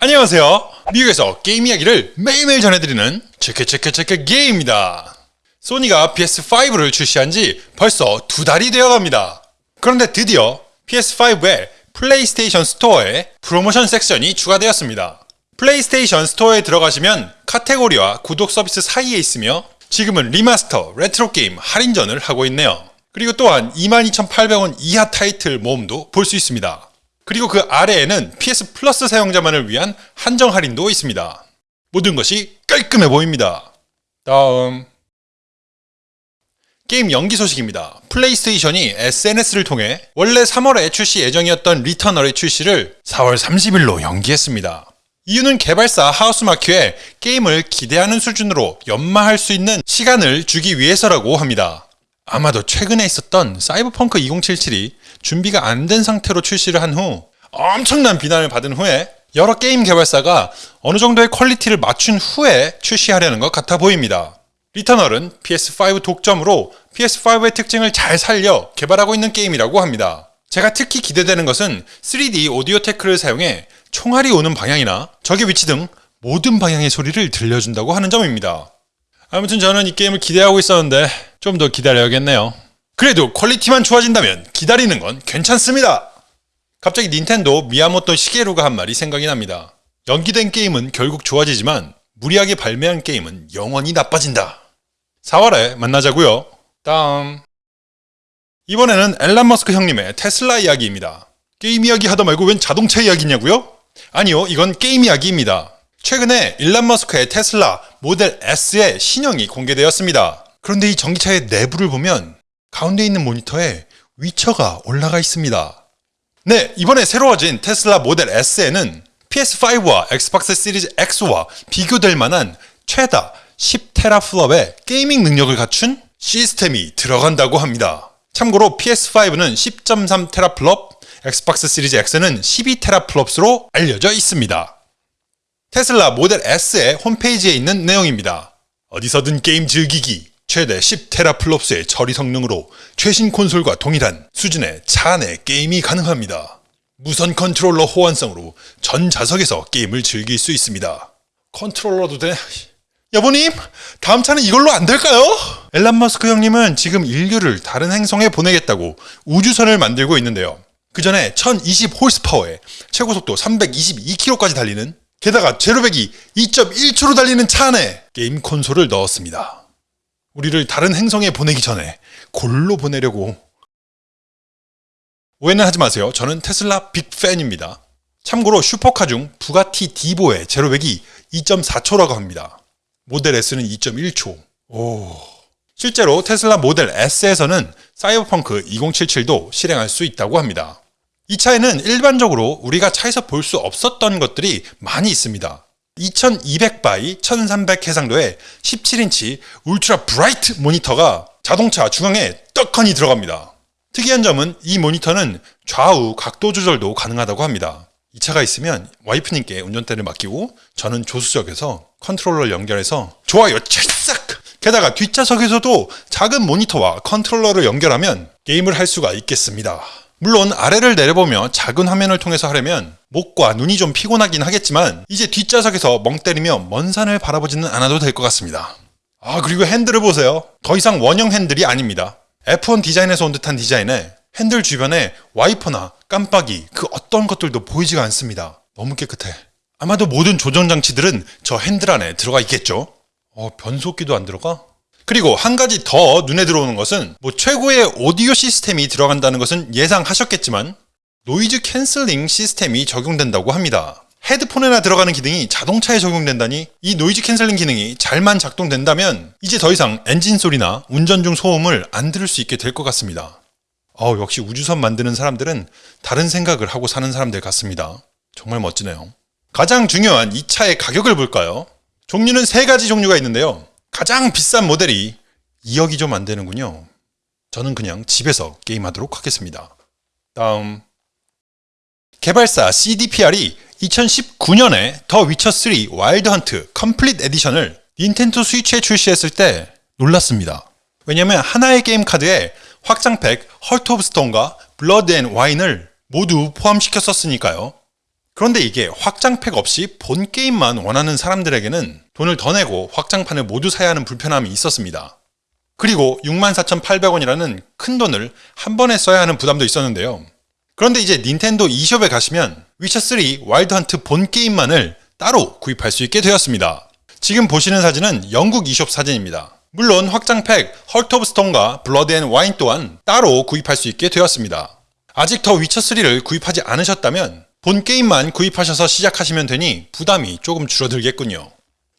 안녕하세요. 미국에서 게임 이야기를 매일매일 전해드리는 체크체크체크 게임입니다. 소니가 PS5를 출시한 지 벌써 두 달이 되어갑니다. 그런데 드디어 PS5에 플레이스테이션 스토어에 프로모션 섹션이 추가되었습니다. 플레이스테이션 스토어에 들어가시면 카테고리와 구독 서비스 사이에 있으며 지금은 리마스터 레트로 게임 할인전을 하고 있네요. 그리고 또한 22,800원 이하 타이틀 모음도 볼 수 있습니다. 그리고 그 아래에는 PS 플러스 사용자만을 위한 한정 할인도 있습니다. 모든 것이 깔끔해 보입니다. 다음 게임 연기 소식입니다. 플레이스테이션이 SNS를 통해 원래 3월에 출시 예정이었던 Returnal의 출시를 4월 30일로 연기했습니다. 이유는 개발사 Housemarque에 게임을 기대하는 수준으로 연마할 수 있는 시간을 주기 위해서라고 합니다. 아마도 최근에 있었던 사이버펑크 2077이 준비가 안 된 상태로 출시를 한 후 엄청난 비난을 받은 후에 여러 게임 개발사가 어느 정도의 quality를 맞춘 후에 출시하려는 것 같아 보입니다. Returnal은 PS5 독점으로 PS5의 특징을 잘 살려 개발하고 있는 게임이라고 합니다. 제가 특히 기대되는 것은 3D 오디오 tech를 사용해 총알이 오는 방향이나 적의 위치 등 모든 방향의 소리를 들려준다고 하는 점입니다. 아무튼 저는 이 게임을 기대하고 있었는데 좀 더 기다려야겠네요. 그래도 quality만 좋아진다면 기다리는 건 괜찮습니다. 갑자기 닌텐도 미야모토 시게루가 한 말이 생각이 납니다. 연기된 게임은 결국 좋아지지만 무리하게 발매한 게임은 영원히 나빠진다. 4월에 만나자고요. 다음 이번에는 일론 머스크 형님의 테슬라 이야기입니다. 게임 이야기 하다 말고 웬 자동차 이야기냐고요? 아니요, 이건 게임 이야기입니다. 최근에 일론 머스크의 테슬라 모델 S의 신형이 공개되었습니다. 그런데 이 전기차의 내부를 보면 가운데 있는 모니터에 위쳐가 올라가 있습니다. 네, 이번에 새로워진 테슬라 모델 S에는 PS5와 엑스박스 시리즈 X와 비교될 만한 최대 10teraflop의 gaming 능력을 갖춘 시스템이 들어간다고 합니다. 참고로 PS5는 10.3teraflop, 엑스박스 시리즈 X는 12teraflops로 알려져 있습니다. 테슬라 모델 S의 홈페이지에 있는 내용입니다. 어디서든 게임 즐기기, 최대 10teraflops의 처리 성능으로 최신 콘솔과 동일한 수준의 차내 게임이 가능합니다. 무선 컨트롤러 호환성으로 전 좌석에서 게임을 즐길 수 있습니다. 컨트롤러도 돼? 여보님, 다음 차는 이걸로 안 될까요? 일론 머스크 형님은 지금 인류를 다른 행성에 보내겠다고 우주선을 만들고 있는데요. 그 전에 1020 horsepower에 최고 속도 322km까지 달리는 게다가 제로백이 2.1초로 달리는 차 안에 게임 콘솔을 넣었습니다. 우리를 다른 행성에 보내기 전에 골로 보내려고 오해는 하지 마세요. 저는 테슬라 big fan입니다. 참고로 슈퍼카 중 부가티 디보의 제로백이 2.4초라고 합니다. 모델 S는 2.1초. 오. 실제로 테슬라 모델 S에서는 Cyberpunk 2077도 실행할 수 있다고 합니다. 이 차에는 일반적으로 우리가 차에서 볼 수 없었던 것들이 많이 있습니다. 2200 by 1300 해상도의 17인치 ultra bright 모니터가 자동차 중앙에 떡하니 들어갑니다. 특이한 점은 이 모니터는 좌우 각도 조절도 가능하다고 합니다. 이 차가 있으면 와이프님께 운전대를 맡기고 저는 조수석에서 컨트롤러를 연결해서 좋아요 찰싹! 게다가 뒷좌석에서도 작은 모니터와 컨트롤러를 연결하면 게임을 할 수가 있겠습니다. 물론 아래를 내려보며 작은 화면을 통해서 하려면 목과 눈이 좀 피곤하긴 하겠지만 이제 뒷좌석에서 멍 때리며 먼 산을 바라보지는 않아도 될 것 같습니다. 아 그리고 핸들을 보세요. 더 이상 원형 핸들이 아닙니다. F1 디자인에서 온 듯한 디자인에 핸들 주변에 와이퍼나 깜빡이 그 어떤 것들도 보이지가 않습니다. 너무 깨끗해. 아마도 모든 조정 장치들은 저 핸들 안에 들어가 있겠죠? 어, 변속기도 안 들어가? 그리고 한 가지 더 눈에 들어오는 것은 뭐 최고의 오디오 시스템이 들어간다는 것은 예상하셨겠지만 noise cancelling 시스템이 적용된다고 합니다. 헤드폰에나 들어가는 기능이 자동차에 적용된다니 이 noise cancelling 기능이 잘만 작동된다면 이제 더 이상 엔진 소리나 운전 중 소음을 안 들을 수 있게 될 것 같습니다. 어, 역시 우주선 만드는 사람들은 다른 생각을 하고 사는 사람들 같습니다. 정말 멋지네요. 가장 중요한 이 차의 가격을 볼까요? 종류는 세 가지 종류가 있는데요. 가장 비싼 모델이 2억이 좀 안 되는군요. 저는 그냥 집에서 게임하도록 하겠습니다. 다음 개발사 CDPR이 2019년에 The Witcher 3 Wild Hunt Complete Edition을 닌텐도 스위치에 출시했을 때 놀랐습니다. 왜냐면 하나의 게임 카드에 확장팩 Hearts of Stone과 Blood and Wine을 모두 포함시켰었으니까요. 그런데 이게 확장팩 없이 본 게임만 원하는 사람들에게는 돈을 더 내고 확장판을 모두 사야 하는 불편함이 있었습니다. 그리고 64,800원이라는 큰 돈을 한 번에 써야 하는 부담도 있었는데요. 그런데 이제 닌텐도 eShop에 가시면 Witcher 3 Wild Hunt 본 게임만을 따로 구입할 수 있게 되었습니다. 지금 보시는 사진은 영국 eShop 사진입니다. 물론 확장팩 Hearts of Stone과 Blood and Wine 또한 따로 구입할 수 있게 되었습니다. 아직 더 위쳐3를 구입하지 않으셨다면 본 게임만 구입하셔서 시작하시면 되니 부담이 조금 줄어들겠군요.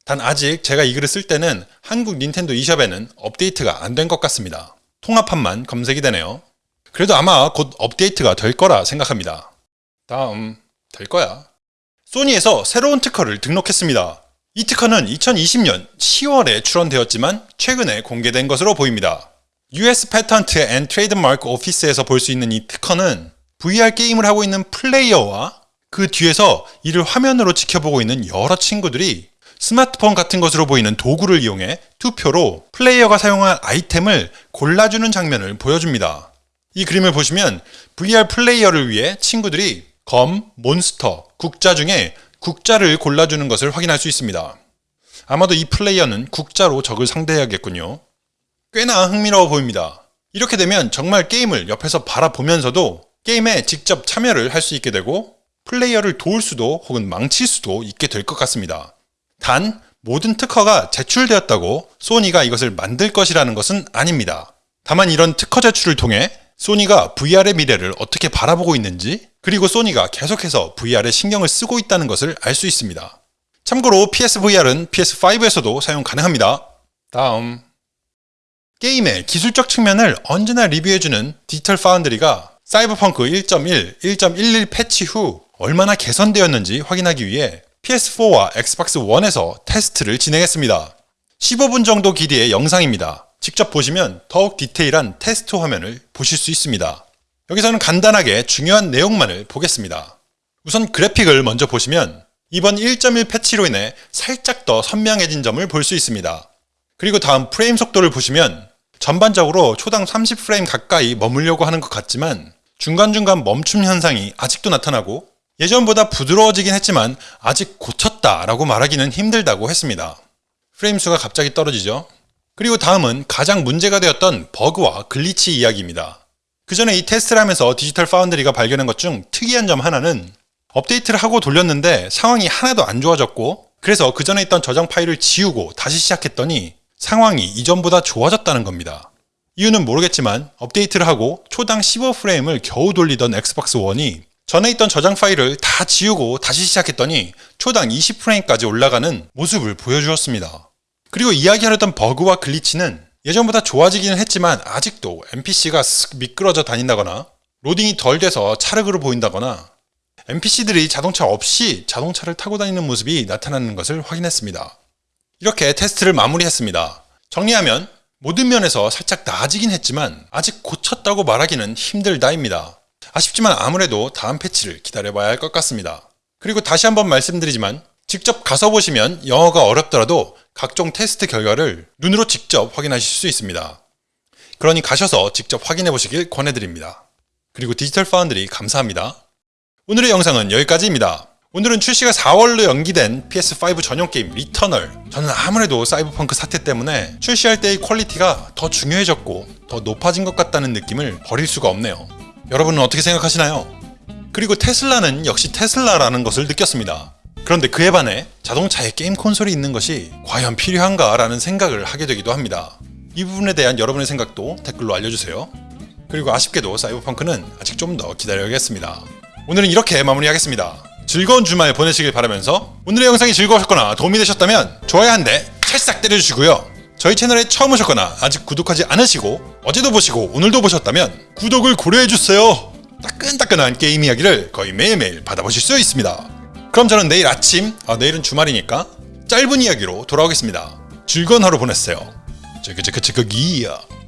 단 아직 제가 이 글을 쓸 때는 한국 닌텐도 e숍에는 업데이트가 안 된 것 같습니다. 통합판만 검색이 되네요. 그래도 아마 곧 업데이트가 될 거라 생각합니다. 다음, 될 거야. 소니에서 새로운 특허를 등록했습니다. 이 특허는 2020년 10월에 출원되었지만 최근에 공개된 것으로 보입니다. US Patent and Trademark Office에서 볼 수 있는 이 특허는 VR 게임을 하고 있는 플레이어와 그 뒤에서 이를 화면으로 지켜보고 있는 여러 친구들이 스마트폰 같은 것으로 보이는 도구를 이용해 투표로 플레이어가 사용할 아이템을 골라주는 장면을 보여줍니다. 이 그림을 보시면 VR 플레이어를 위해 친구들이 검, 몬스터, 국자 중에 국자를 골라주는 것을 확인할 수 있습니다. 아마도 이 플레이어는 국자로 적을 상대해야겠군요. 꽤나 흥미로워 보입니다. 이렇게 되면 정말 게임을 옆에서 바라보면서도 게임에 직접 참여를 할 수 있게 되고 플레이어를 도울 수도 혹은 망칠 수도 있게 될 것 같습니다. 단 모든 특허가 제출되었다고 소니가 이것을 만들 것이라는 것은 아닙니다. 다만 이런 특허 제출을 통해 소니가 VR의 미래를 어떻게 바라보고 있는지 그리고 소니가 계속해서 VR에 신경을 쓰고 있다는 것을 알 수 있습니다. 참고로 PSVR은 PS5에서도 사용 가능합니다. 다음 게임의 기술적 측면을 언제나 리뷰해주는 Digital Foundry가 Cyberpunk 1.1, 1.11 패치 후 얼마나 개선되었는지 확인하기 위해 PS4와 엑스박스 1에서 테스트를 진행했습니다. 15분 정도 길이의 영상입니다. 직접 보시면 더욱 디테일한 테스트 화면을 보실 수 있습니다. 여기서는 간단하게 중요한 내용만을 보겠습니다. 우선 그래픽을 먼저 보시면 이번 1.1 패치로 인해 살짝 더 선명해진 점을 볼 수 있습니다. 그리고 다음 프레임 속도를 보시면 전반적으로 초당 30프레임 가까이 머물려고 하는 것 같지만 중간중간 멈춤 현상이 아직도 나타나고 예전보다 부드러워지긴 했지만 아직 고쳤다 라고 말하기는 힘들다고 했습니다. 프레임 수가 갑자기 떨어지죠. 그리고 다음은 가장 문제가 되었던 버그와 glitch 이야기입니다. 그 전에 이 테스트를 하면서 Digital Foundry가 발견한 것 중 특이한 점 하나는 업데이트를 하고 돌렸는데 상황이 하나도 안 좋아졌고 그래서 그 전에 있던 저장 파일을 지우고 다시 시작했더니 상황이 이전보다 좋아졌다는 겁니다. 이유는 모르겠지만 업데이트를 하고 초당 15프레임을 겨우 돌리던 엑스박스 1이 전에 있던 저장 파일을 다 지우고 다시 시작했더니 초당 20프레임까지 올라가는 모습을 보여주었습니다. 그리고 이야기하려던 버그와 글리치는 예전보다 좋아지기는 했지만 아직도 NPC가 쓱 미끄러져 다닌다거나 로딩이 덜 돼서 차르그로 보인다거나 NPC들이 자동차 없이 자동차를 타고 다니는 모습이 나타나는 것을 확인했습니다. 이렇게 테스트를 마무리했습니다. 정리하면 모든 면에서 살짝 나아지긴 했지만 아직 고쳤다고 말하기는 힘들다입니다. 아쉽지만 아무래도 다음 패치를 기다려봐야 할 것 같습니다. 그리고 다시 한번 말씀드리지만 직접 가서 보시면 영어가 어렵더라도 각종 테스트 결과를 눈으로 직접 확인하실 수 있습니다. 그러니 가셔서 직접 확인해 보시길 권해드립니다. 그리고 Digital Foundry 감사합니다. 오늘의 영상은 여기까지입니다. 오늘은 출시가 4월로 연기된 PS5 전용 게임 Returnal 저는 아무래도 사이버펑크 사태 때문에 출시할 때의 quality가 더 중요해졌고 더 높아진 것 같다는 느낌을 버릴 수가 없네요. 여러분은 어떻게 생각하시나요? 그리고 테슬라는 역시 테슬라라는 것을 느꼈습니다. 그런데 그에 반해 자동차에 게임 콘솔이 있는 것이 과연 필요한가 라는 생각을 하게 되기도 합니다. 이 부분에 대한 여러분의 생각도 댓글로 알려주세요. 그리고 아쉽게도 사이버펑크는 아직 좀 더 기다려야겠습니다. 오늘은 이렇게 마무리하겠습니다. 즐거운 주말 보내시길 바라면서 오늘의 영상이 즐거우셨거나 도움이 되셨다면 좋아요 한 대 찰싹 때려주시고요. 저희 채널에 처음 오셨거나 아직 구독하지 않으시고 어제도 보시고 오늘도 보셨다면 구독을 고려해주세요. 따끈따끈한 게임 이야기를 거의 매일매일 받아보실 수 있습니다. 그럼 저는 내일 아침, 아, 내일은 주말이니까 짧은 이야기로 돌아오겠습니다. 즐거운 하루 보냈어요. 찌그찌그찌그기야.